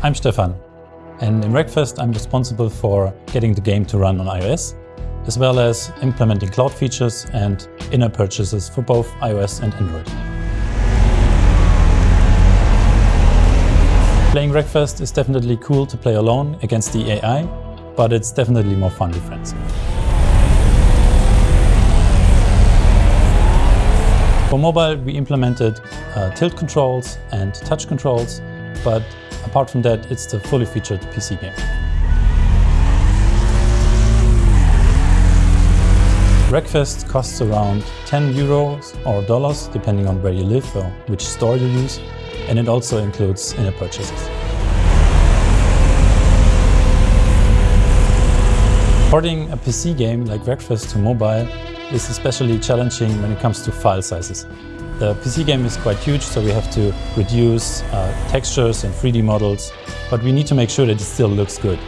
I'm Stefan, and in Wreckfest I'm responsible for getting the game to run on iOS, as well as implementing cloud features and in-app purchases for both iOS and Android. Playing Wreckfest is definitely cool to play alone against the AI, but it's definitely more fun with friends. For mobile, we implemented uh, tilt controls and touch controls, but Apart from that, it's the fully featured PC game. Wreckfest costs around 10 euros or dollars, depending on where you live or which store you use, and it also includes in-app purchases. Porting a PC game like Wreckfest to mobile is especially challenging when it comes to file sizes. The PC game is quite huge, so we have to reduce uh, textures and 3D models, but we need to make sure that it still looks good.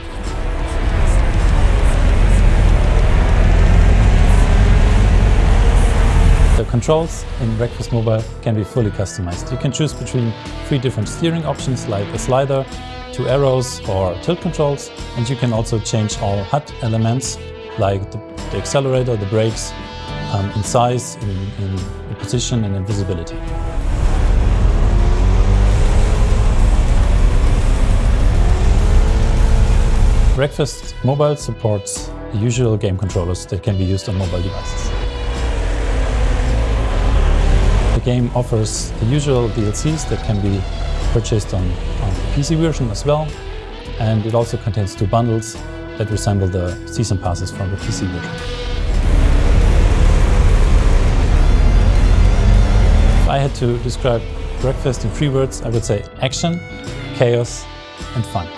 The controls in Wreckfest Mobile can be fully customized. You can choose between three different steering options like a slider, two arrows or tilt controls, and you can also change all HUD elements like the, the accelerator, the brakes, um, in size, in, in, position and in visibility. Wreckfest Mobile supports the usual game controllers that can be used on mobile devices. The game offers the usual DLCs that can be purchased on, on the PC version as well, and it also contains two bundles that resemble the season passes from the PC version. I had to describe Wreckfest in three words, I would say action, chaos and fun.